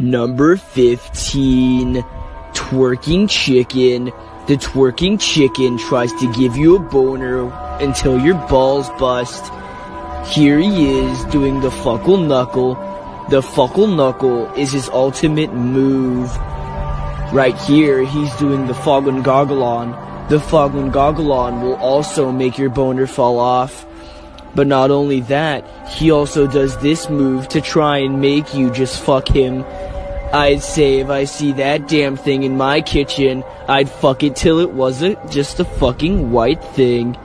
Number 15. Twerking Chicken. The twerking chicken tries to give you a boner until your balls bust. Here he is doing the fuckle knuckle. The fuckle knuckle is his ultimate move. Right here, he's doing the Foghorn Gogglon. The Foghorn Gogglon will also make your boner fall off. But not only that, he also does this move to try and make you just fuck him. I'd say if I see that damn thing in my kitchen, I'd fuck it till it wasn't just a fucking white thing.